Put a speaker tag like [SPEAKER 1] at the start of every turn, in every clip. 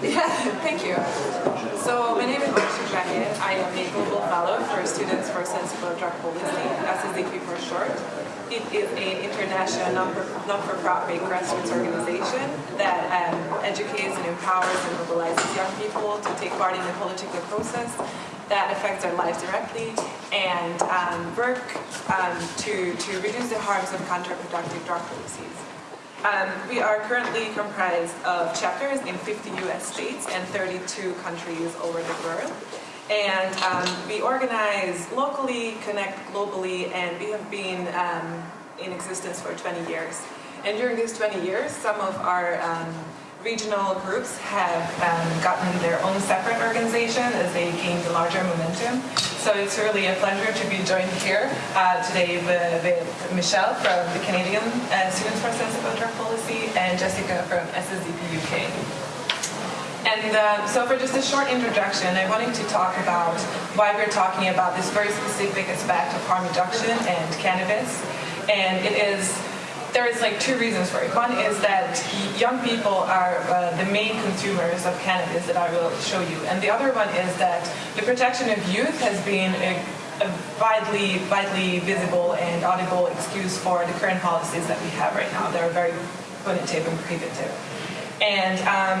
[SPEAKER 1] Yeah, thank you. So my name is Marsha Shahid. I am a Global Fellow for Students for Sensible Drug Policy, SSDP for short. It is an international non-for-profit grassroots organization that um, educates and empowers and mobilizes young people to take part in the political process that affects their lives directly and um, work um, to, to reduce the harms of counterproductive drug policies. Um, we are currently comprised of chapters in 50 US states and 32 countries over the world. And um, we organize locally, connect globally, and we have been um, in existence for 20 years. And during these 20 years, some of our um, regional groups have um, gotten their own separate organization as they gained larger momentum. So it's really a pleasure to be joined here uh, today with, with, Michelle from the Canadian uh, Students for Sensible Drug Policy and Jessica from SSDP UK. And uh, so for just a short introduction, I wanted to talk about why we're talking about this very specific aspect of harm reduction and cannabis. And it is there is like two reasons for it. One is that young people are uh, the main consumers of cannabis that I will show you. And the other one is that the protection of youth has been a, a widely, widely visible and audible excuse for the current policies that we have right now. They're very punitive and prohibitive. And um,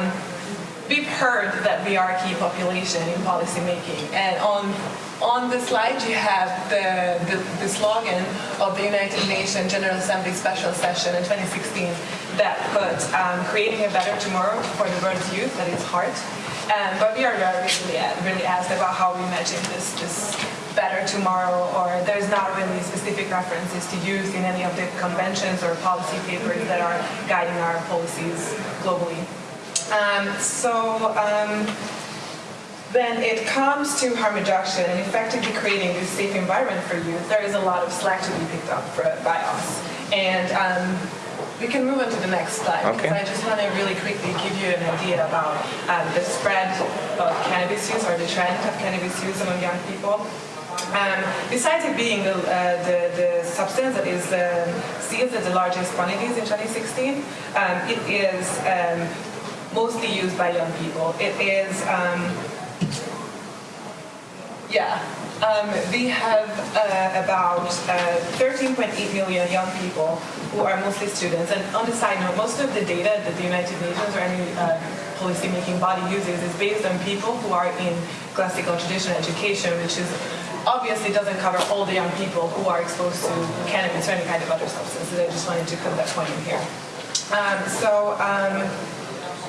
[SPEAKER 1] we've heard that we are a key population in policymaking. And on on the slide you have the, the, the, slogan of the United Nations General Assembly Special Session in 2016 that put um, creating a better tomorrow for the world's youth at its heart. Um, but we are really, really asked about how we imagine this, this better tomorrow or there's not really specific references to youth in any of the conventions or policy papers that are guiding our policies globally. Um, so um, when it comes to harm reduction and effectively creating this safe environment for youth, there is a lot of slack to be picked up for, by us. And um, we can move on to the next slide
[SPEAKER 2] okay.
[SPEAKER 1] because I just want to really quickly give you an idea about um, the spread of cannabis use or the trend of cannabis use among young people. Um, besides it being the, uh, the, the, substance that is uh, seized at the largest quantities in 2016, um, it is um, mostly used by young people. It is um, yeah. Um, we have uh, about 13.8 uh, million young people who are mostly students. And on the side note, most of the data that the United Nations or any uh, policy-making body uses is based on people who are in classical traditional education, which is obviously doesn't cover all the young people who are exposed to cannabis or any kind of other substances. I just wanted to put that point in here. Um, so. Um,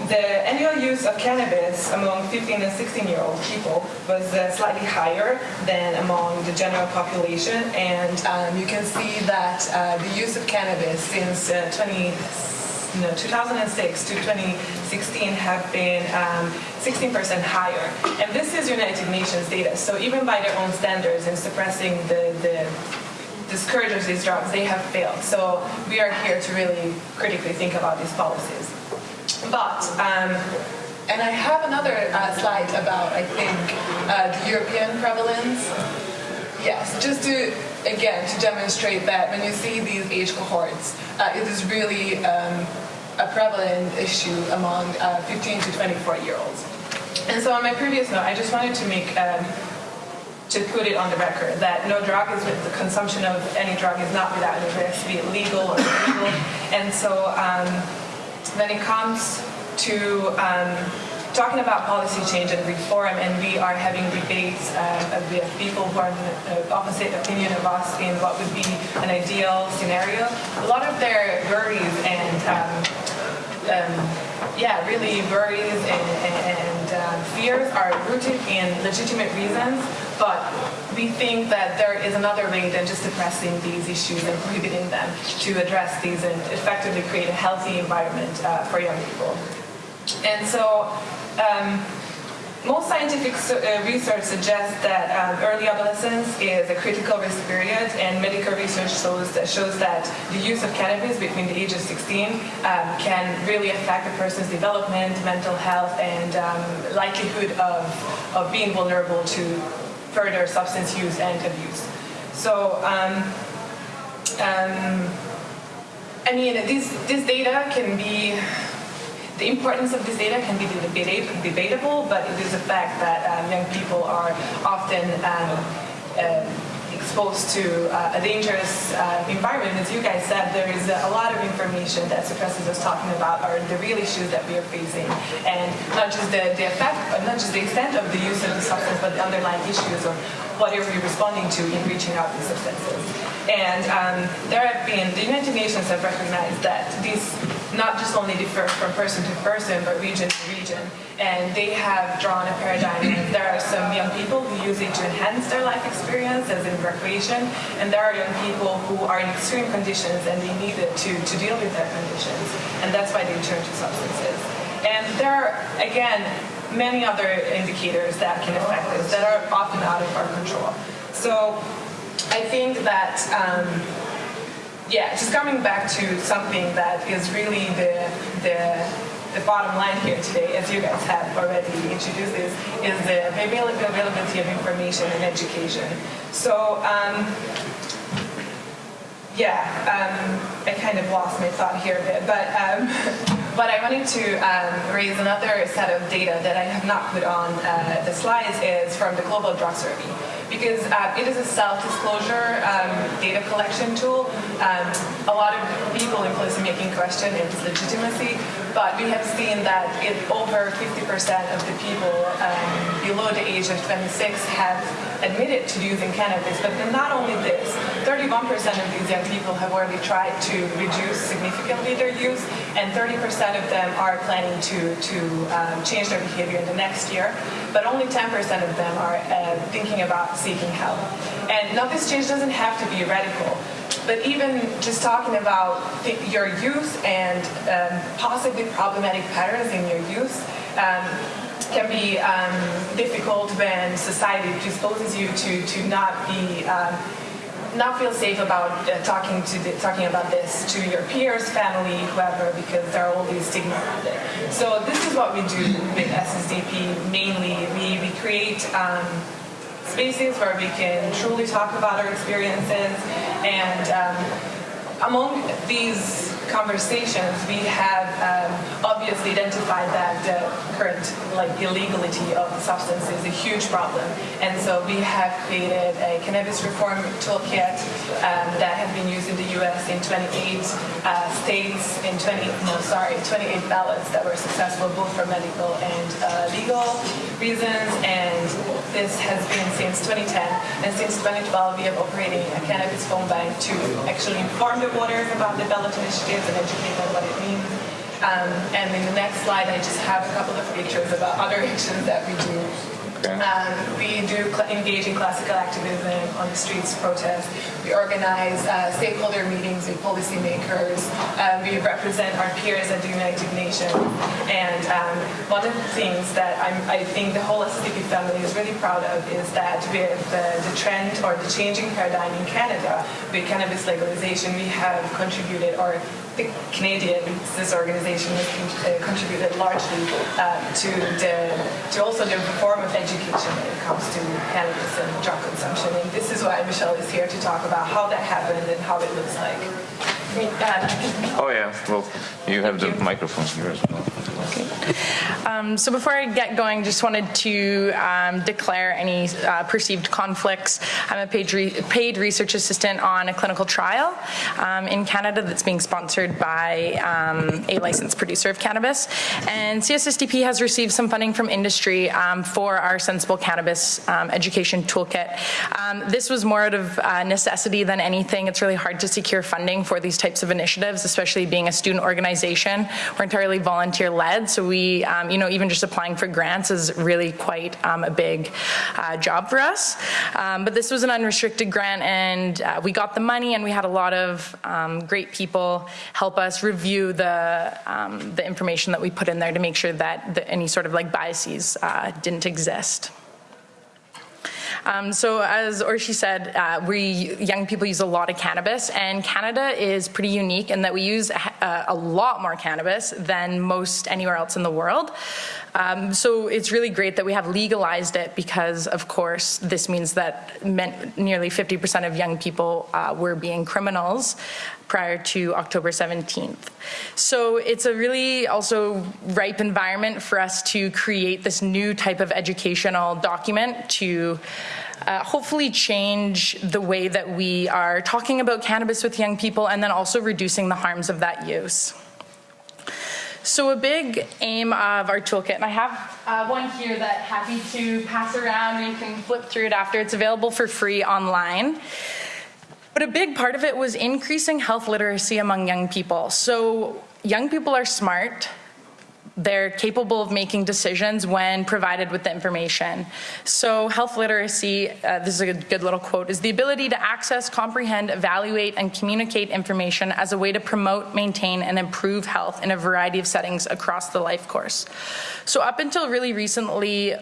[SPEAKER 1] the annual use of cannabis among 15 and 16 year old people was uh, slightly higher than among the general population and um, you can see that uh, the use of cannabis since uh, 20, no, 2006 to 2016 have been 16% um, higher. And this is United Nations data, so even by their own standards in suppressing the, the the of these drugs, they have failed. So we are here to really critically think about these policies. But, um, and I have another uh, slide about, I think, uh, the European prevalence. Yes, just to, again, to demonstrate that when you see these age cohorts, uh, it is really um, a prevalent issue among uh, 15 to 24 year olds. And so on my previous note, I just wanted to make um, to put it on the record that no drug is the consumption of any drug is not without risk, be it legal or illegal. And so um, when it comes to um, talking about policy change and reform, and we are having debates uh, with people who are the opposite opinion of us in what would be an ideal scenario. A lot of their worries and um, um, yeah, really worries and, and, and uh, fears are rooted in legitimate reasons, but we think that there is another way than just addressing these issues and prohibiting them to address these and effectively create a healthy environment uh, for young people. And so um, most scientific uh, research suggests that um, early adolescence is a critical risk period, and medical research shows that, shows that the use of cannabis between the age of 16 um, can really affect a person's development, mental health, and um, likelihood of, of being vulnerable to further substance use and abuse. So, um, um, I mean, this, this data can be the importance of this data can be debatable, but it is a fact that um, young people are often uh, exposed to uh, a dangerous uh, environment. As you guys said, there is a lot of information that suppressors is talking about are the real issues that we are facing, and not just the, the effect, not just the extent of the use of the substance, but the underlying issues are we responding to in reaching out these substances. And um, there have been, the United Nations have recognized that these not just only differ from person to person, but region to region. And they have drawn a paradigm. There are some young people who use it to enhance their life experience, as in recreation, and there are young people who are in extreme conditions and they need it to, to deal with their conditions. And that's why they turn to substances. And there are, again, many other indicators that can affect this that are often out of our control. So I think that um, yeah, just coming back to something that is really the, the, the bottom line here today, as you guys have already introduced this, is the availability of information and education. So, um, yeah, um, I kind of lost my thought here a bit, but um, but I wanted to um, raise another set of data that I have not put on uh, the slides is from the Global Drug Survey because uh, it is a self-disclosure um, data collection tool. Um, a lot of people in policymaking question its legitimacy, but we have seen that it, over 50% of the people um, below the age of 26 have admitted to using cannabis. But not only this, 31% of these young people have already tried to reduce significantly their use, and 30% of them are planning to, to um, change their behavior in the next year. But only 10% of them are uh, thinking about seeking help. And now this change doesn't have to be radical, but even just talking about your use and um, possibly problematic patterns in your use, um, can be um, difficult when society disposes you to, to not be um, not feel safe about uh, talking to the, talking about this to your peers, family, whoever, because there are all these stigma around it. So this is what we do with SSDP mainly. We, we create um, spaces where we can truly talk about our experiences and um, among these conversations, we have um, obviously identified that the current like illegality of the substance is a huge problem, and so we have created a cannabis reform toolkit um, that has been used in the U.S. in 28 uh, states in 20 no sorry 28 ballots that were successful both for medical and uh, legal reasons, and this has been since 2010, and since 2012 we have operating a cannabis phone bank to actually inform the voters about the ballot initiatives and educate them what it means. Um, and in the next slide, I just have a couple of pictures about other actions that we do um, we do engage in classical activism on the streets, protest. We organize uh, stakeholder meetings with policymakers. Um, we represent our peers at the United Nations. And um, one of the things that I'm, i think the whole SSDP family is really proud of is that with the, the trend or the changing paradigm in Canada with cannabis legalization, we have contributed, or the Canadian this organization has uh, contributed largely uh, to the to also the reform of education when it comes to cannabis and drug consumption. And this is why Michelle is here to talk about how that happened and how it looks like.
[SPEAKER 2] Oh yeah, well, you have the microphone here as well.
[SPEAKER 3] Um, so before I get going, just wanted to um, declare any uh, perceived conflicts. I'm a paid, re paid, research assistant on a clinical trial um, in Canada that's being sponsored by um, a licensed producer of cannabis. And CSSDP has received some funding from industry um, for our sensible cannabis um, education toolkit. this was more out of uh, necessity than anything. It's really hard to secure funding for these types of initiatives, especially being a student organization. We're entirely volunteer-led, so we, um, you know, even just applying for grants is really quite um, a big uh, job for us. Um, but this was an unrestricted grant, and uh, we got the money, and we had a lot of um, great people help us review the um, the information that we put in there to make sure that the, any sort of like biases uh, didn't exist. Um, so as Orshi said, uh, we young people use a lot of cannabis, and Canada is pretty unique in that we use a, a lot more cannabis than most anywhere else in the world. Um, so it's really great that we have legalized it because, of course, this means that nearly 50% of young people uh, were being criminals prior to October 17th. So it's a really also ripe environment for us to create this new type of educational document to uh, hopefully change the way that we are talking about cannabis with young people and then also reducing the harms of that use. So a big aim of our toolkit, and I have uh, one here that happy to pass around, and you can flip through it after. It's available for free online. But a big part of it was increasing health literacy among young people. So young people are smart, they're capable of making decisions when provided with the information. So health literacy, uh, this is a good little quote, is the ability to access, comprehend, evaluate, and communicate information as a way to promote, maintain, and improve health in a variety of settings across the life course. So up until really recently,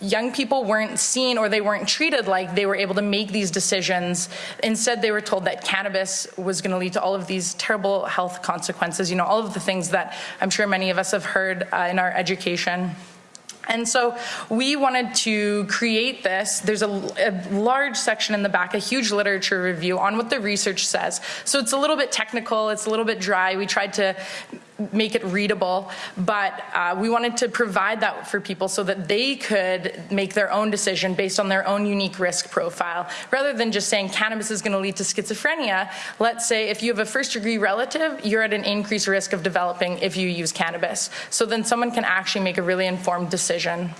[SPEAKER 3] young people weren't seen or they weren't treated like they were able to make these decisions. Instead, they were told that cannabis was going to lead to all of these terrible health consequences, you know, all of the things that I'm sure many of us have heard uh, in our education. And so we wanted to create this. There's a, a, large section in the back, a huge literature review on what the research says. So it's a little bit technical, it's a little bit dry. We tried to make it readable, but uh, we wanted to provide that for people so that they could make their own decision based on their own unique risk profile. Rather than just saying cannabis is going to lead to schizophrenia, let's say if you have a first degree relative, you're at an increased risk of developing if you use cannabis. So then someone can actually make a really informed decision.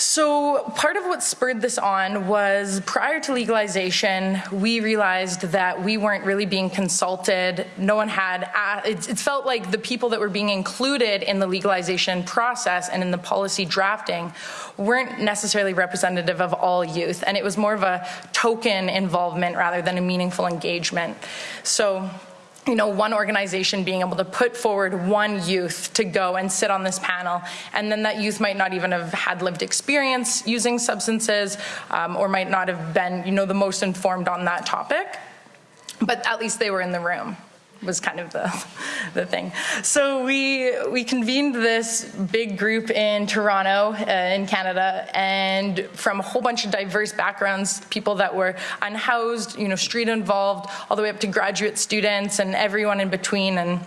[SPEAKER 3] So part of what spurred this on was prior to legalization, we realized that we weren't really being consulted. No one had, it, felt like the people that were being included in the legalization process and in the policy drafting weren't necessarily representative of all youth. And it was more of a token involvement rather than a meaningful engagement. So you know, one organization being able to put forward one youth to go and sit on this panel, and then that youth might not even have had lived experience using substances, um, or might not have been, you know, the most informed on that topic, but at least they were in the room was kind of the, the thing. So we, we convened this big group in Toronto, uh, in Canada, and from a whole bunch of diverse backgrounds, people that were unhoused, you know, street involved, all the way up to graduate students and everyone in between. And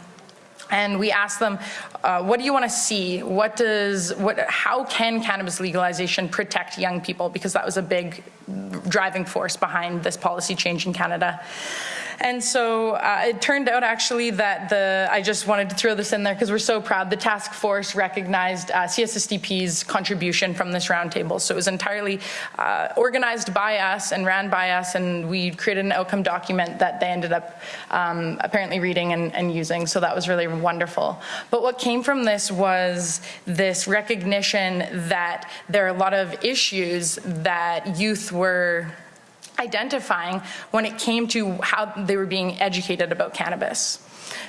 [SPEAKER 3] and we asked them, uh, what do you want to see? What does, what, how can cannabis legalization protect young people? Because that was a big driving force behind this policy change in Canada. And so uh, it turned out actually that the, I just wanted to throw this in there because we're so proud, the task force recognized uh, CSSDP's contribution from this roundtable. So it was entirely uh, organized by us and ran by us and we created an outcome document that they ended up um, apparently reading and, and using. So that was really wonderful. But what came from this was this recognition that there are a lot of issues that youth were identifying when it came to how they were being educated about cannabis.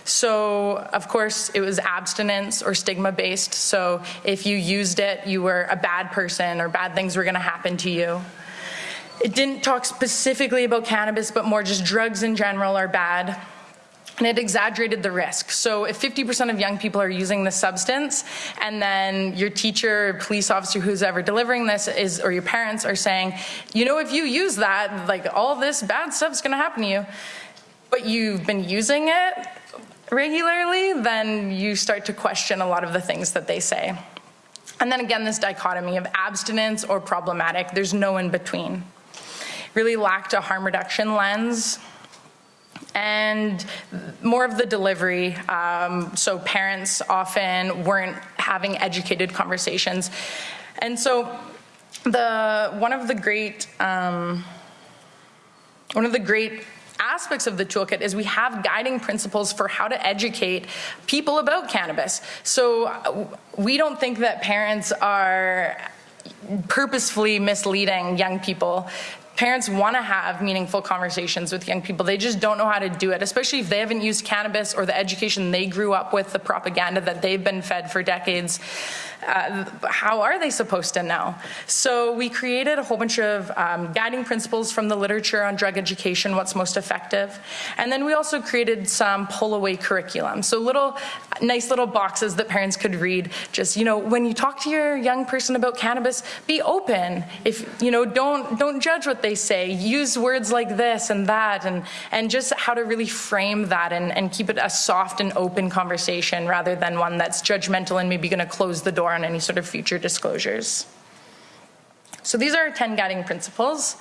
[SPEAKER 3] So, of course, it was abstinence or stigma based. So, if you used it, you were a bad person or bad things were going to happen to you. It didn't talk specifically about cannabis, but more just drugs in general are bad and it exaggerated the risk. So if 50% of young people are using this substance, and then your teacher, police officer, who's ever delivering this is, or your parents are saying, you know, if you use that, like all this bad stuff's gonna happen to you, but you've been using it regularly, then you start to question a lot of the things that they say. And then again, this dichotomy of abstinence or problematic, there's no in between. Really lacked a harm reduction lens and more of the delivery. Um, so parents often weren't having educated conversations. And so the one of the great um, one of the great aspects of the toolkit is we have guiding principles for how to educate people about cannabis. So uh, we don't think that parents are purposefully misleading young people parents want to have meaningful conversations with young people. They just don't know how to do it, especially if they haven't used cannabis or the education they grew up with, the propaganda that they've been fed for decades. Uh, how are they supposed to know? So we created a whole bunch of um, guiding principles from the literature on drug education, what's most effective. And then we also created some pull-away curriculum. So little, nice little boxes that parents could read. Just, you know, when you talk to your young person about cannabis, be open. If, you know, don't, don't judge what they say. Use words like this and that and, and just how to really frame that and, and keep it a soft and open conversation rather than one that's judgmental and maybe gonna close the door on any sort of future disclosures. So these are 10 guiding principles.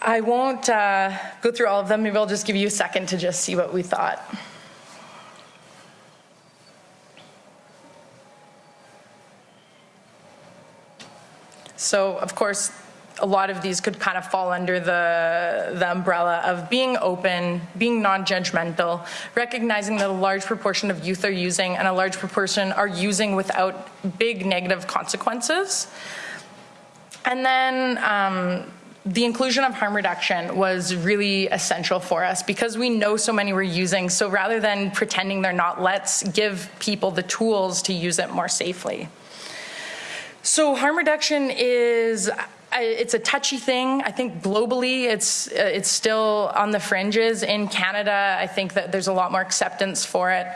[SPEAKER 3] I won't uh, go through all of them. Maybe I'll just give you a second to just see what we thought. So, of course, a lot of these could kind of fall under the, the umbrella of being open, being non-judgmental, recognizing that a large proportion of youth are using and a large proportion are using without big negative consequences. And then um, the inclusion of harm reduction was really essential for us because we know so many were using. So rather than pretending they're not, let's give people the tools to use it more safely. So harm reduction is it's a touchy thing. I think globally it's uh, it's still on the fringes. In Canada, I think that there's a lot more acceptance for it.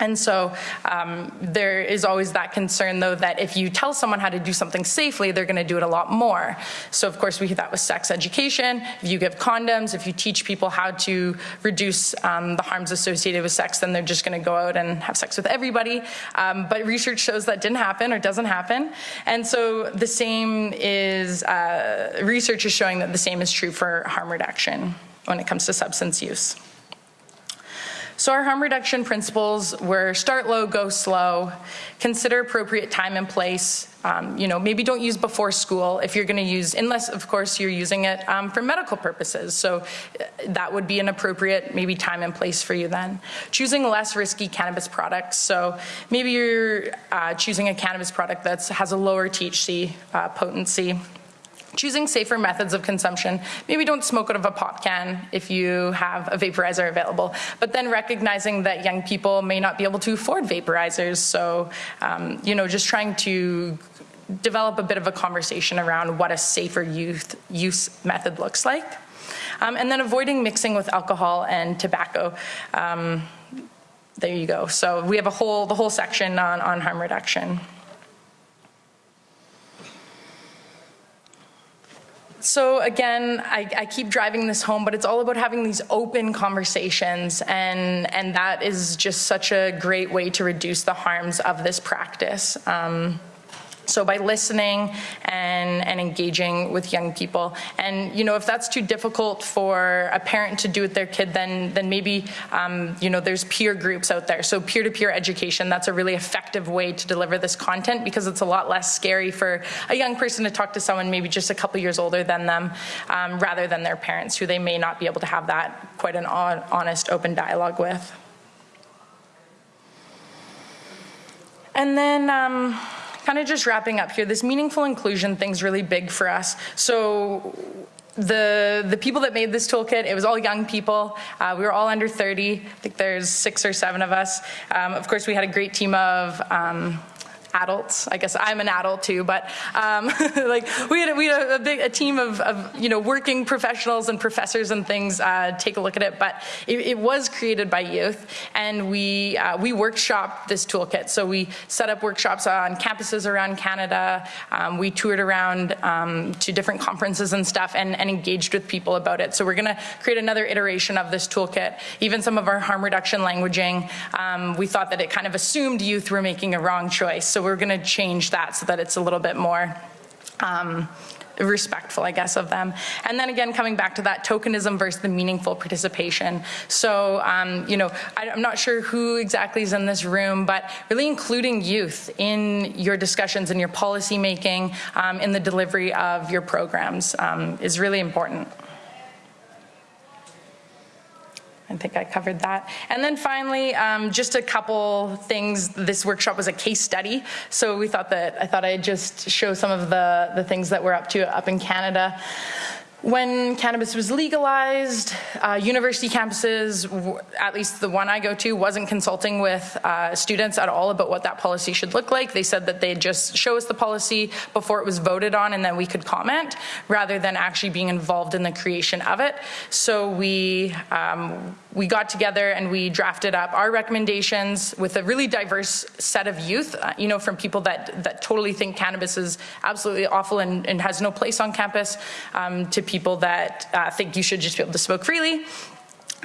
[SPEAKER 3] And so um, there is always that concern, though, that if you tell someone how to do something safely, they're going to do it a lot more. So, of course, we that with sex education. If you give condoms, if you teach people how to reduce um, the harms associated with sex, then they're just going to go out and have sex with everybody. Um, but research shows that didn't happen or doesn't happen. And so the same is, uh, research is showing that the same is true for harm reduction when it comes to substance use. So our harm reduction principles were start low, go slow, consider appropriate time and place. Um, you know, maybe don't use before school if you're going to use, unless of course you're using it um, for medical purposes. So uh, that would be an appropriate maybe time and place for you then. Choosing less risky cannabis products. So maybe you're uh, choosing a cannabis product that has a lower THC uh, potency. Choosing safer methods of consumption. Maybe don't smoke out of a pop can if you have a vaporizer available, but then recognizing that young people may not be able to afford vaporizers. So, um, you know, just trying to develop a bit of a conversation around what a safer youth use method looks like. Um, and then avoiding mixing with alcohol and tobacco. Um, there you go. So we have a whole, the whole section on, on harm reduction. So again, I, I, keep driving this home, but it's all about having these open conversations, and and that is just such a great way to reduce the harms of this practice. Um, so by listening and, and engaging with young people. And, you know, if that's too difficult for a parent to do with their kid, then, then maybe, um, you know, there's peer groups out there. So peer-to-peer -peer education, that's a really effective way to deliver this content because it's a lot less scary for a young person to talk to someone maybe just a couple years older than them um, rather than their parents who they may not be able to have that quite an honest, open dialogue with. And then, um, kind of just wrapping up here, this meaningful inclusion thing's really big for us. So the the people that made this toolkit, it was all young people. Uh, we were all under 30. I think there's six or seven of us. Um, of course, we had a great team of um, adults. I guess I'm an adult too, but um, like we had, a, we had a, big a team of, of, you know working professionals and professors and things uh, take a look at it. But it, it was created by youth, and we uh, we workshop this toolkit. So we set up workshops on campuses around Canada. Um, we toured around um, to different conferences and stuff, and, and engaged with people about it. So we're going to create another iteration of this toolkit. Even some of our harm reduction languaging, um, we thought that it kind of assumed youth were making a wrong choice. So we're going to change that so that it's a little bit more um, respectful, I guess, of them. And then again, coming back to that tokenism versus the meaningful participation. So, um, you know, I, am not sure who exactly is in this room, but really including youth in your discussions, in your policy making, um, in the delivery of your programs um, is really important. I think I covered that. And then finally, um, just a couple things. This workshop was a case study, so we thought that I thought I'd just show some of the the things that we're up to up in Canada. When cannabis was legalized, uh, university campuses, at least the one I go to, wasn't consulting with uh, students at all about what that policy should look like. They said that they'd just show us the policy before it was voted on and then we could comment, rather than actually being involved in the creation of it. So we, um, we got together and we drafted up our recommendations with a really diverse set of youth, uh, you know, from people that, that totally think cannabis is absolutely awful and, and has no place on campus, um, to people that uh, think you should just be able to smoke freely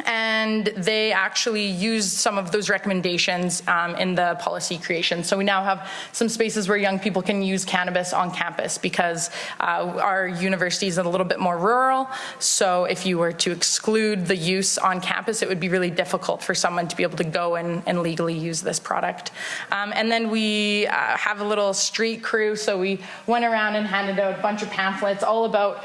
[SPEAKER 3] and they actually used some of those recommendations um, in the policy creation. So we now have some spaces where young people can use cannabis on campus because uh, our university is a little bit more rural. So if you were to exclude the use on campus, it would be really difficult for someone to be able to go and, and legally use this product. Um, and then we uh, have a little street crew. So we went around and handed out a bunch of pamphlets all about,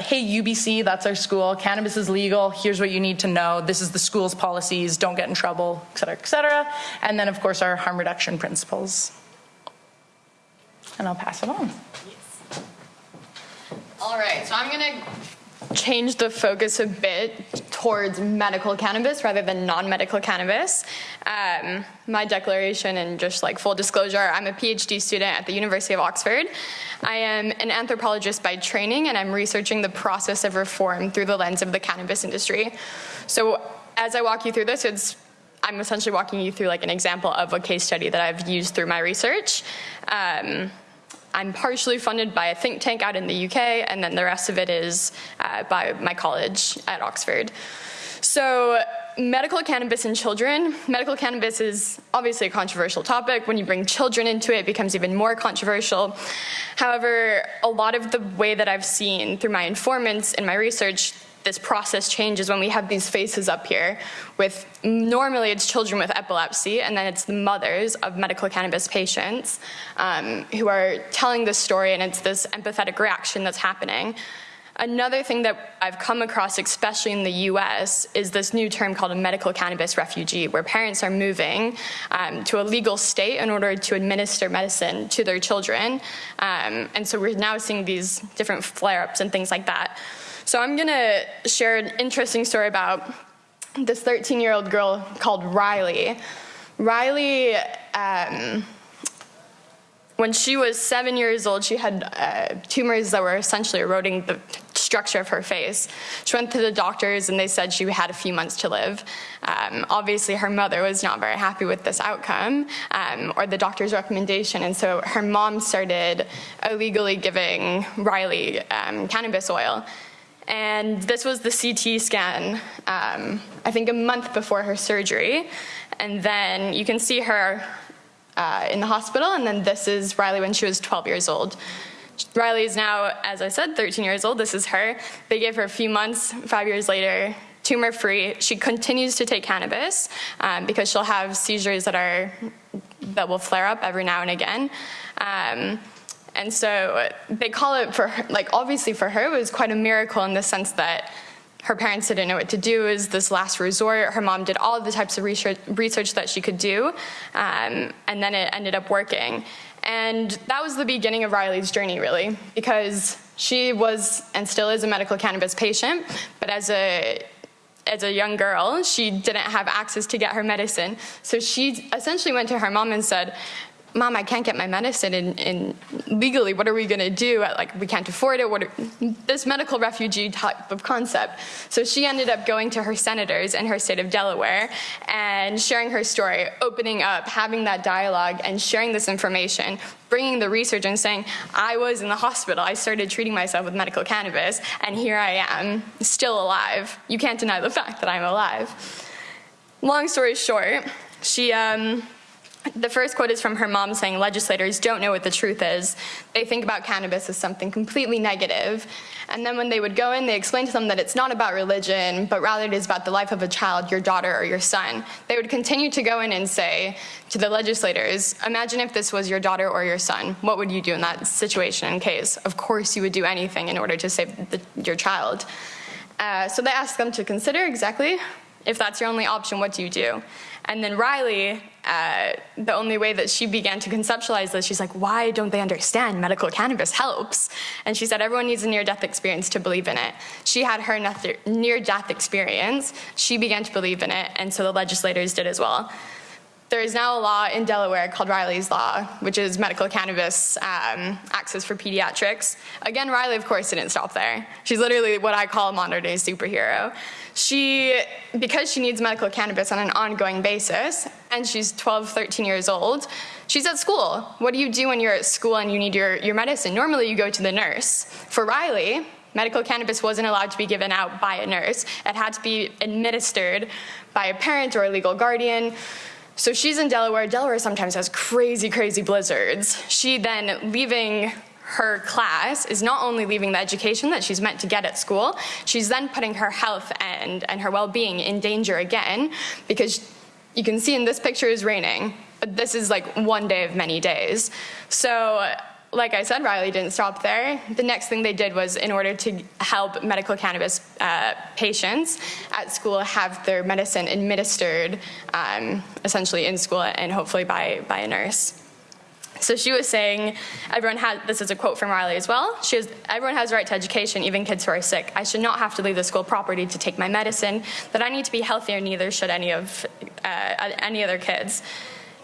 [SPEAKER 3] hey, UBC, that's our school. Cannabis is legal. Here's what you need to know know, this is the school's policies, don't get in trouble, et cetera, et cetera. And then, of course, our harm reduction principles. And I'll pass it on.
[SPEAKER 4] All right, so I'm going to change the focus a bit towards medical cannabis rather than non-medical cannabis. Um, my declaration and just like full disclosure, I'm a PhD student at the University of Oxford. I am an anthropologist by training and I'm researching the process of reform through the lens of the cannabis industry. So as I walk you through this, it's I'm essentially walking you through like an example of a case study that I've used through my research. Um, I'm partially funded by a think tank out in the UK, and then the rest of it is uh, by my college at Oxford. So medical cannabis in children. Medical cannabis is obviously a controversial topic. When you bring children into it, it becomes even more controversial. However, a lot of the way that I've seen through my informants in my research, this process changes when we have these faces up here with normally it's children with epilepsy and then it's the mothers of medical cannabis patients um, who are telling this story and it's this empathetic reaction that's happening. Another thing that I've come across, especially in the US, is this new term called a medical cannabis refugee, where parents are moving um, to a legal state in order to administer medicine to their children. Um, and so we're now seeing these different flare ups and things like that. So I'm going to share an interesting story about this 13 year old girl called Rylie. Rylie, um, when she was seven years old, she had uh, tumors that were essentially eroding the structure of her face. She went to the doctors and they said she had a few months to live. Um, obviously, her mother was not very happy with this outcome um, or the doctor's recommendation, and so her mom started illegally giving Rylie um, cannabis oil. And this was the CT scan, um, I think a month before her surgery. And then you can see her uh, in the hospital, and then this is Rylie when she was 12 years old. Rylie is now, as I said, 13 years old. This is her. They gave her a few months, five years later, tumor free. She continues to take cannabis um, because she'll have seizures that are that will flare up every now and again. Um, and so they call it for her, like obviously for her it was quite a miracle in the sense that her parents didn't know what to do. Is this last resort. Her mom did all of the types of research, research that she could do um, and then it ended up working. And that was the beginning of rylie's journey really because she was and still is a medical cannabis patient but as a as a young girl, she didn't have access to get her medicine. So she essentially went to her mom and said, mom, I can't get my medicine and, legally, what are we going to do? Like, we can't afford it. What are, this medical refugee type of concept. So she ended up going to her senators in her state of Delaware and sharing her story, opening up, having that dialogue, and sharing this information, bringing the research and saying, I was in the hospital. I started treating myself with medical cannabis, and here I am, still alive. You can't deny the fact that I'm alive. Long story short, she um, the first quote is from her mom saying legislators don't know what the truth is. They think about cannabis as something completely negative. And then when they would go in, they explained to them that it's not about religion, but rather it is about the life of a child, your daughter or your son. They would continue to go in and say to the legislators, imagine if this was your daughter or your son. What would you do in that situation in case? Of course you would do anything in order to save the, your child. Uh, so they asked them to consider exactly If that's your only option, what do you do? And then Rylie, uh, the only way that she began to conceptualize this, she's like, why don't they understand medical cannabis helps? And she said, everyone needs a near death experience to believe in it. She had her near death experience. She began to believe in it, and so the legislators did as well. There is now a law in Delaware called Rylie's Law, which is medical cannabis um, access for pediatrics. Again, Rylie, of course, didn't stop there. She's literally what I call a modern day superhero. She, because she needs medical cannabis on an ongoing basis, and she's 12, 13 years old, she's at school. What do you do when you're at school and you need your, your medicine? Normally, you go to the nurse. For Rylie, medical cannabis wasn't allowed to be given out by a nurse. It had to be administered by a parent or a legal guardian. So she's in Delaware. Delaware sometimes has crazy, crazy blizzards. She then, leaving her class, is not only leaving the education that she's meant to get at school, she's then putting her health and, and her well-being in danger again because you can see in this picture is raining, but this is like one day of many days. So like I said, Rylie didn't stop there. The next thing they did was in order to help medical cannabis uh, patients at school have their medicine administered um, essentially in school and hopefully by, by a nurse. So she was saying, everyone has, this is a quote from Rylie as well, she was, everyone has a right to education, even kids who are sick. I should not have to leave the school property to take my medicine, that I need to be healthier, neither should any of, uh, any other kids.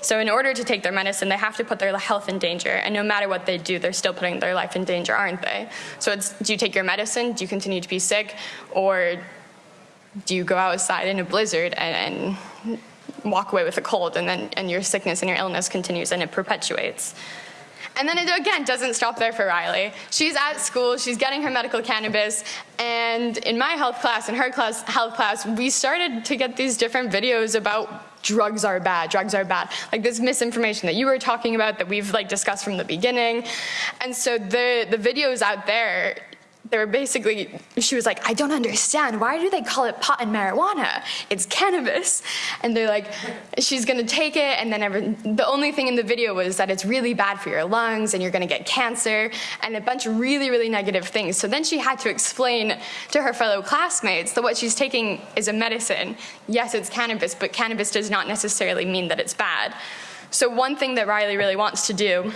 [SPEAKER 4] So in order to take their medicine, they have to put their health in danger. And no matter what they do, they're still putting their life in danger, aren't they? So it's, do you take your medicine? Do you continue to be sick? Or do you go outside in a blizzard and, and walk away with a cold and then and your sickness and your illness continues and it perpetuates? And then it again doesn't stop there for Rylie. She's at school, she's getting her medical cannabis, and in my health class, in her class, health class, we started to get these different videos about drugs are bad, drugs are bad. Like this misinformation that you were talking about that we've like discussed from the beginning. And so the, the videos out there, they were basically, she was like, I don't understand. Why do they call it pot and marijuana? It's cannabis. And they're like, she's gonna take it, and then every, the only thing in the video was that it's really bad for your lungs and you're gonna get cancer, and a bunch of really, really negative things. So then she had to explain to her fellow classmates that what she's taking is a medicine. Yes, it's cannabis, but cannabis does not necessarily mean that it's bad. So one thing that Rylie really wants to do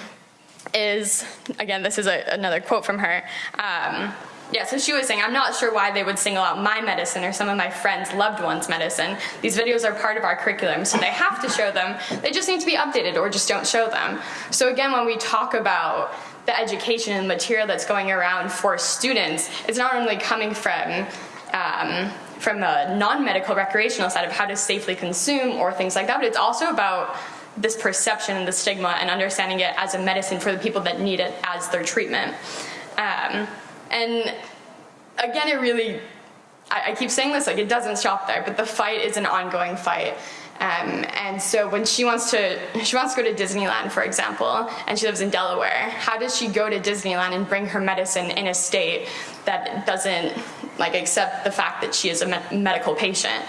[SPEAKER 4] is, again, this is a, another quote from her. Um, yeah, so she was saying, I'm not sure why they would single out my medicine or some of my friends' loved ones' medicine. These videos are part of our curriculum, so they have to show them. They just need to be updated or just don't show them. So again, when we talk about the education and material that's going around for students, it's not only coming from um, from the non-medical recreational side of how to safely consume or things like that, but it's also about this perception and the stigma and understanding it as a medicine for the people that need it as their treatment. Um, and again, it really, I, I, keep saying this, like it doesn't stop there, but the fight is an ongoing fight. Um, and so when she wants to, she wants to go to Disneyland, for example, and she lives in Delaware, how does she go to Disneyland and bring her medicine in a state that doesn't like accept the fact that she is a me medical patient?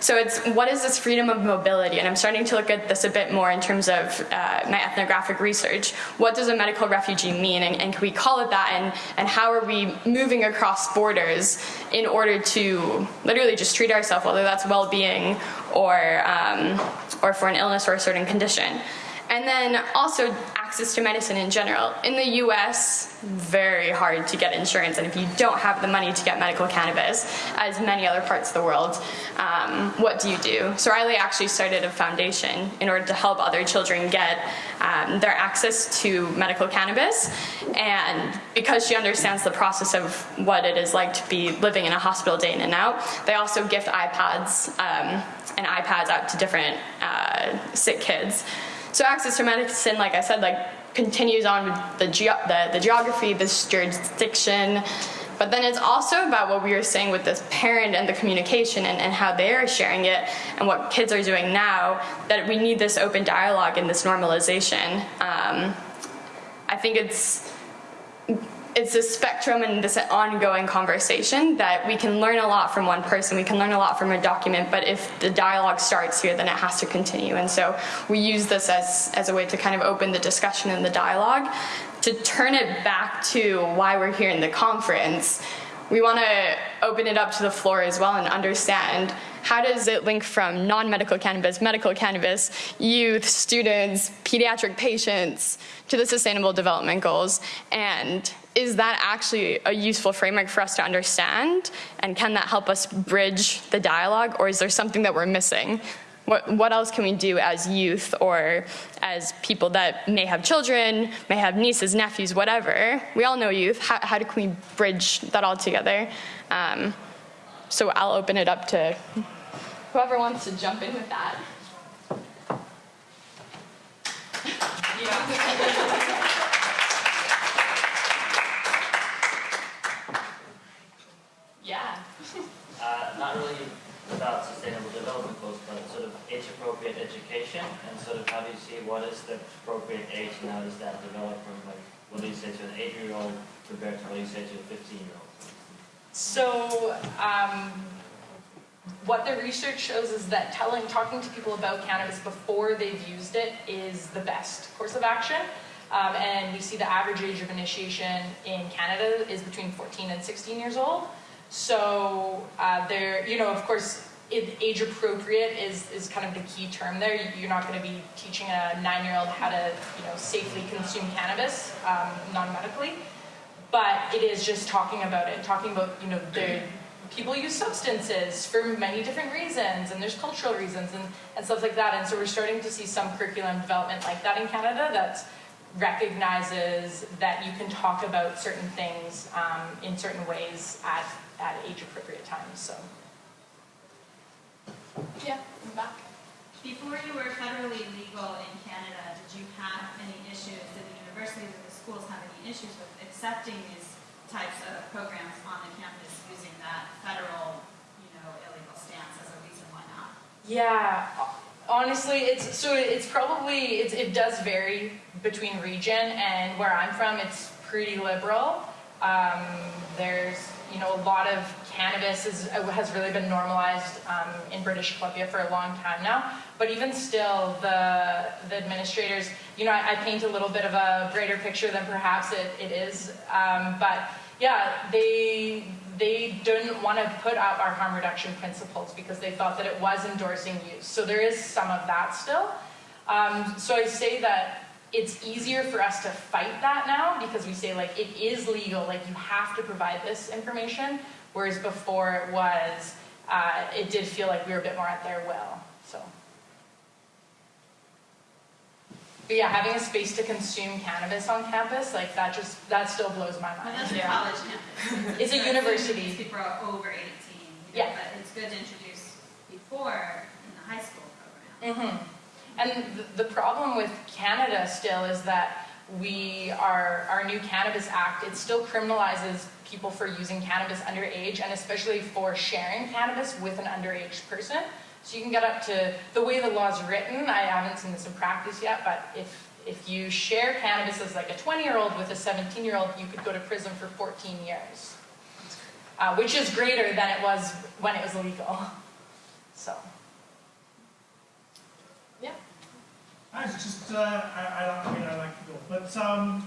[SPEAKER 4] So it's what is this freedom of mobility? And I'm starting to look at this a bit more in terms of uh, my ethnographic research. What does a medical refugee mean? And, and, can we call it that? And, and how are we moving across borders in order to literally just treat ourselves, whether that's well-being or, um, or for an illness or a certain condition? And then also access to medicine in general. In the US, very hard to get insurance, and if you don't have the money to get medical cannabis, as many other parts of the world, um, what do you do? So Rylie actually started a foundation in order to help other children get um, their access to medical cannabis, and because she understands the process of what it is like to be living in a hospital day in and out, they also gift iPads um, and iPads out to different uh, sick kids. So access to medicine, like I said, like continues on with the, ge the, the geography, this jurisdiction, but then it's also about what we were saying with this parent and the communication and, and how they are sharing it and what kids are doing now, that we need this open dialogue and this normalization. Um, I think it's it's a spectrum and this ongoing conversation that we can learn a lot from one person, we can learn a lot from a document, but if the dialogue starts here, then it has to continue. And so we use this as, as a way to kind of open the discussion and the dialogue. To turn it back to why we're here in the conference, we want to open it up to the floor as well and understand how does it link from non-medical cannabis, medical cannabis, youth, students, pediatric patients to the Sustainable Development Goals? And is that actually a useful framework for us to understand? And can that help us bridge the dialogue, or is there something that we're missing? What, what else can we do as youth or as people that may have children, may have nieces, nephews, whatever? We all know youth. How, how do we bridge that all together? Um, so I'll open it up to whoever wants to jump in with that. Yeah.
[SPEAKER 5] Not really about sustainable development goals, but sort of age-appropriate education, and sort of how do you see what is the appropriate age, how does that develop from like, what do you say to an eight-year-old compared to what do you say to a fifteen-year-old?
[SPEAKER 3] So, um, what the research shows is that telling, talking to people about cannabis before they've used it is the best course of action. Um, and we see the average age of initiation in Canada is between 14 and 16 years old. So, uh, there, you know, of course, age appropriate is, is kind of the key term there. You're not going to be teaching a nine-year-old how to, you know, safely consume cannabis um, non-medically but it is just talking about it, talking about, you know, the people use substances for many different reasons, and there's cultural reasons and, and stuff like that. And so we're starting to see some curriculum development like that in Canada that recognizes that you can talk about certain things um, in certain ways at, at age appropriate times. So, yeah, I'm back.
[SPEAKER 6] Before you were federally legal in Canada, did you have any issues, did the universities or the schools have any issues with accepting these types of programs on the campus using that federal, you know, illegal stance as a reason why not?
[SPEAKER 3] Yeah, honestly, it's so it's probably it's, it does vary between region and where I'm from. It's pretty liberal. Um, there's you know a lot of cannabis is, has really been normalized um, in British Columbia for a long time now. But even still, the the administrators, you know, I, I paint a little bit of a brighter picture than perhaps it, it is. Um, but yeah, they they didn't want to put out our harm reduction principles because they thought that it was endorsing use. So there is some of that still. Um, so I say that it's easier for us to fight that now because we say like it is legal, like you have to provide this information, whereas before it was, uh, it did feel like we were a bit more at their will. So. But yeah, having a space to consume cannabis on campus, like that just, that still blows my
[SPEAKER 6] But
[SPEAKER 3] mind.
[SPEAKER 6] that's a college campus.
[SPEAKER 3] It's a university.
[SPEAKER 6] People are over eighteen, you
[SPEAKER 3] Yeah.
[SPEAKER 6] but it's good to introduce before in the high school program.
[SPEAKER 3] hmm And the, the problem with Canada still is that we are, our new Cannabis Act, it still criminalizes people for using cannabis underage and especially for sharing cannabis with an underage person. So you can get up to, the way the law is written, I haven't seen this in practice yet, but if, if you share cannabis as like a 20-year-old with a 17-year-old, you could go to prison for 14 years. Uh, which is greater than it was when it was illegal. So, yeah.
[SPEAKER 7] I was just, uh, I, I, like- I mean, I like it all, but um,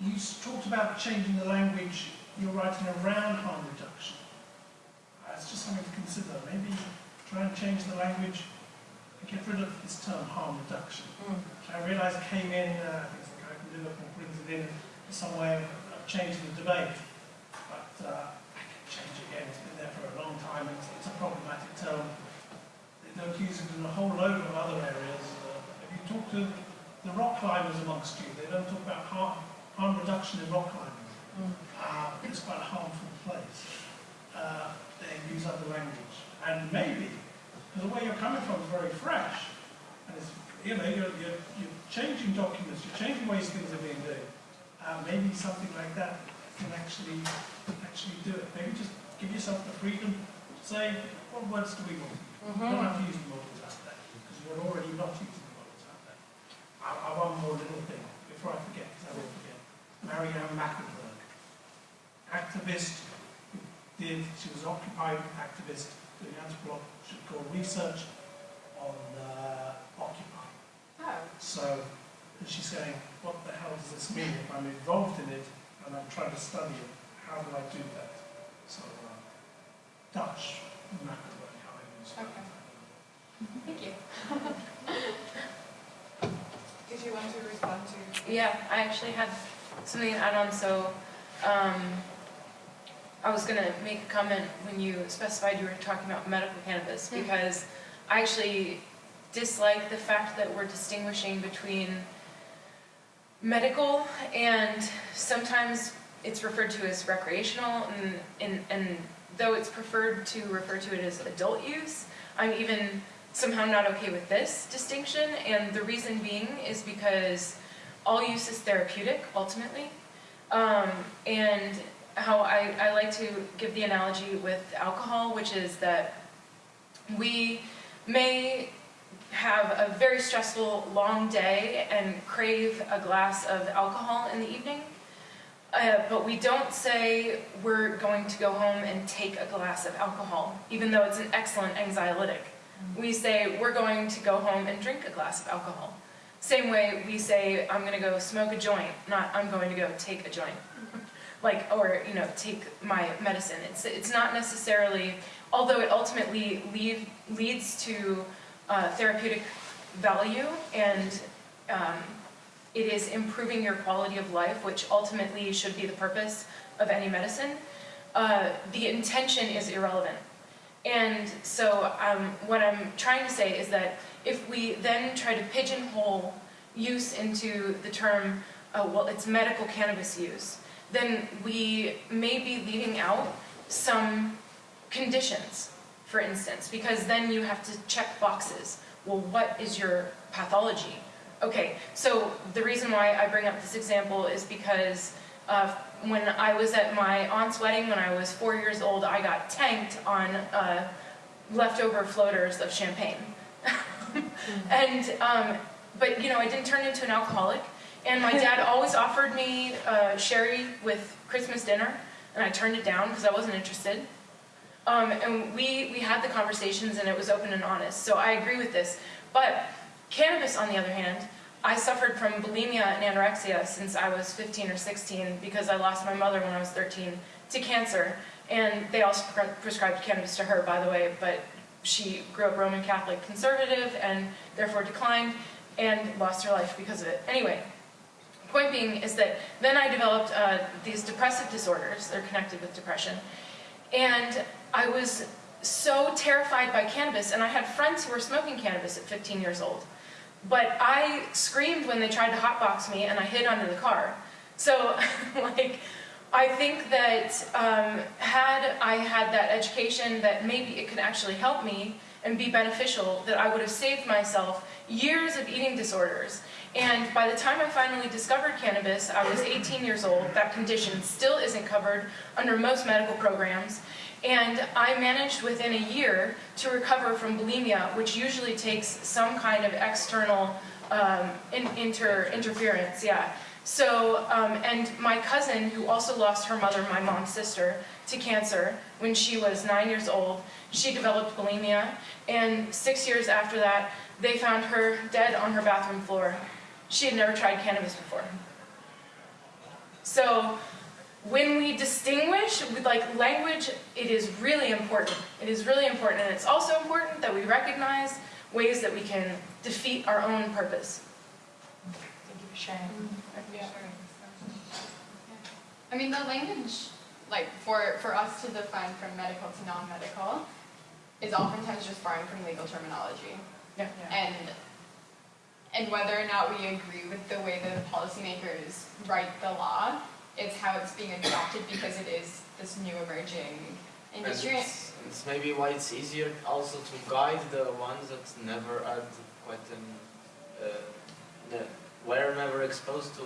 [SPEAKER 7] you talked about changing the language you're writing around harm reduction. It's just something to consider. Maybe try and change the language and get rid of this term harm reduction. I realise it came in, uh, I think it's the guy from Liverpool brings it in as some way of, of changing the debate, but uh, I can change it again. It's been there for a long time. It's, it's a problematic term. They don't use it in a whole load of other areas. Uh, if you talk to the rock climbers amongst you, they don't talk about harm, harm reduction in rock climbing. Uh, it's quite a harmful place. Uh, they use other language. And maybe, because the way you're coming from is very fresh, and it's, you know, you're, you're, you're changing documents, you're changing ways things are being done. Uh, maybe something like that can actually, actually do it. Maybe just give yourself the freedom to say, what words do we want? You don't have to use the models out there, because you're already not using the models out there. I, I one more little thing, before I forget, because I will forget. Marianne Maeckelbergh, activist, did, she was an Occupy activist doing anthropological research on uh, Occupy.
[SPEAKER 3] Oh.
[SPEAKER 7] So, and she's saying, what the hell does this mean if I'm involved in it and I'm trying to study it? How do I do that? So, uh, Dutch, Mackenberg.
[SPEAKER 4] Okay. Thank you.
[SPEAKER 1] Did you want to respond to?
[SPEAKER 8] Yeah, I actually had something to add on, so, um, I was gonna make a comment when you specified you were talking about medical cannabis, because I actually dislike the fact that we're distinguishing between medical and sometimes it's referred to as recreational, and, and, and though it's preferred to refer to it as adult use, I'm even somehow not okay with this distinction, and the reason being is because all use is therapeutic, ultimately. Um, and how I, I like to give the analogy with alcohol, which is that we may have a very stressful, long day and crave a glass of alcohol in the evening, uh, but we don't say we're going to go home and take a glass of alcohol, even though it's an excellent anxiolytic. We say we're going to go home and drink a glass of alcohol. Same way we say I'm going to go smoke a joint, not I'm going to go take a joint. like, or, you know, take my medicine. It's, it's not necessarily, although it ultimately lead, leads to uh, therapeutic value and um, it is improving your quality of life, which ultimately should be the purpose of any medicine, uh, the intention is irrelevant. And so um, what I'm trying to say is that if we then try to pigeonhole use into the term, uh, well, it's medical cannabis use, then we may be leaving out some conditions, for instance, because then you have to check boxes. Well, what is your pathology? Okay, so the reason why I bring up this example is because uh, when I was at my aunt's wedding when I was four years old, I got tanked on uh, leftover floaters of champagne. and, um, but you know, I didn't turn into an alcoholic. And my dad always offered me uh, sherry with Christmas dinner, and I turned it down because I wasn't interested. Um, and we, we had the conversations and it was open and honest. So I agree with this. But cannabis, on the other hand, I suffered from bulimia and anorexia since I was 15 or 16 because I lost my mother when I was 13 to cancer. And they also pre prescribed cannabis to her, by the way, but she grew up Roman Catholic conservative and therefore declined and lost her life because of it. Anyway, point being is that then I developed uh, these depressive disorders, they're connected with depression, and I was so terrified by cannabis, and I had friends who were smoking cannabis at 15 years old. But I screamed when they tried to hotbox me, and I hid under the car. So, like, I think that um, had I had that education, that maybe it could actually help me and be beneficial, that I would have saved myself years of eating disorders. And by the time I finally discovered cannabis, I was 18 years old. That condition still isn't covered under most medical programs. And I managed within a year to recover from bulimia, which usually takes some kind of external um, in, inter, interference, yeah. So, um, and my cousin, who also lost her mother, my mom's sister, to cancer when she was nine years old, she developed bulimia, and six years after that, they found her dead on her bathroom floor. She had never tried cannabis before. So, when we distinguish with like language, it is really important. It is really important, and it's also important that we recognize ways that we can defeat our own purpose. Thank you for sharing. Mm-hmm.
[SPEAKER 4] Yeah, I mean, the language, like for, for us to define from medical to non-medical, is oftentimes just borrowing from legal terminology.
[SPEAKER 8] Yeah.
[SPEAKER 4] And and whether or not we agree with the way that the policymakers write the law, it's how it's being adopted because it is this new emerging
[SPEAKER 9] And
[SPEAKER 4] industry.
[SPEAKER 9] it's, it's maybe why it's easier also to guide the ones that never had quite an, uh, that were never exposed to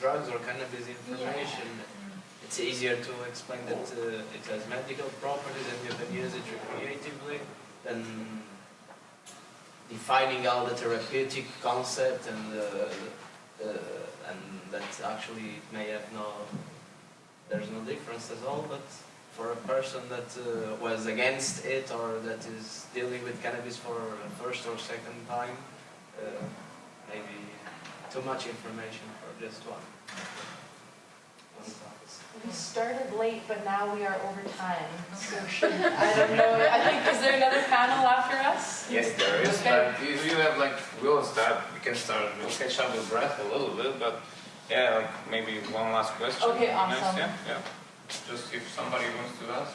[SPEAKER 9] drugs or cannabis information. It's easier to explain that uh, it has medical properties and you can use it recreatively than defining all the therapeutic concept and uh, uh, and that actually may have no there's no difference at all but for a person that uh, was against it or that is dealing with cannabis for a first or second time uh, maybe too much information for just one one.
[SPEAKER 3] We started late, but now we are over time. So should, I don't know. I think, is there another panel after us?
[SPEAKER 2] Yes, there is,
[SPEAKER 3] Okay.
[SPEAKER 2] but if you have like, we'll start, we can start, we'll catch up with breath a little bit, but yeah, like maybe one last question.
[SPEAKER 3] Okay,
[SPEAKER 2] Next,
[SPEAKER 3] awesome.
[SPEAKER 2] Yeah, yeah. Just if somebody wants to ask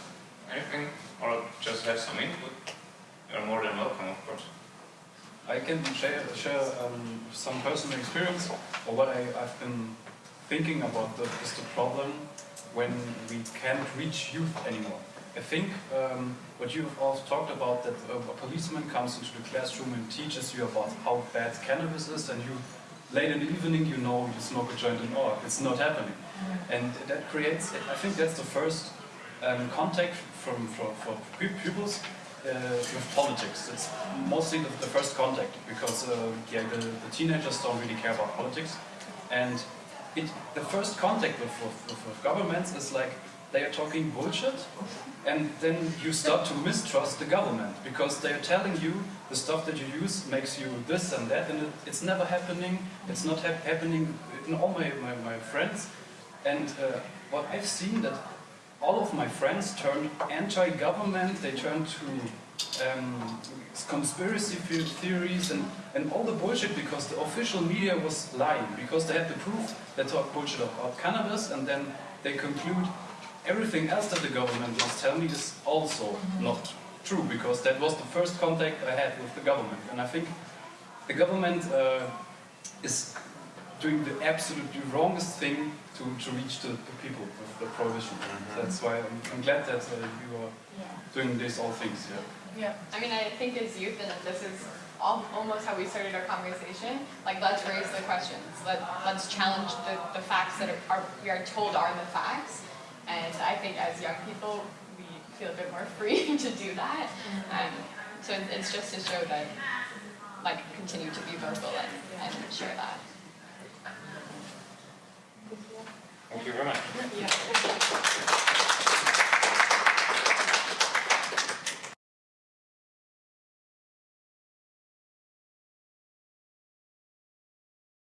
[SPEAKER 2] anything or just have some input, you're more than welcome, of course.
[SPEAKER 10] I can share, share um, some personal experience or what I, I've been thinking about the, is the problem when we can't reach youth anymore. I think um, what you've also talked about that uh, a policeman comes into the classroom and teaches you about how bad cannabis is and you late in the evening you know you smoke a joint and oh it's not happening. And that creates I think that's the first um, contact from for, for pupils uh, with politics. It's mostly the, the first contact because uh, yeah, the, the teenagers don't really care about politics, and it, the first contact with, with, with governments is like they are talking bullshit, and then you start to mistrust the government because they are telling you the stuff that you use makes you this and that, and it, it's never happening. It's not hap- happening in all my, my, my friends, and uh, what I've seen that all of my friends turned anti-government, they turned to um, conspiracy theories and, and all the bullshit because the official media was lying, because they had the proof, they talk bullshit about cannabis and then they conclude everything else that the government was telling me is also not true because that was the first contact I had with the government and I think the government uh, is doing the absolutely wrongest thing to, to reach the, the people with the prohibition. That's why I'm, I'm glad that uh, you are doing these all things. Yeah.
[SPEAKER 3] Yeah.
[SPEAKER 4] I mean, I think as youth, and this is al- almost how we started our conversation, like let's raise the questions. Let, let's challenge the, the facts that are, are, we are told are the facts. And I think as young people, we feel a bit more free to do that. Mm-hmm. Um, so it's just to show that, like, continue to be vocal and, and share that.
[SPEAKER 2] Thank you very much. Yeah.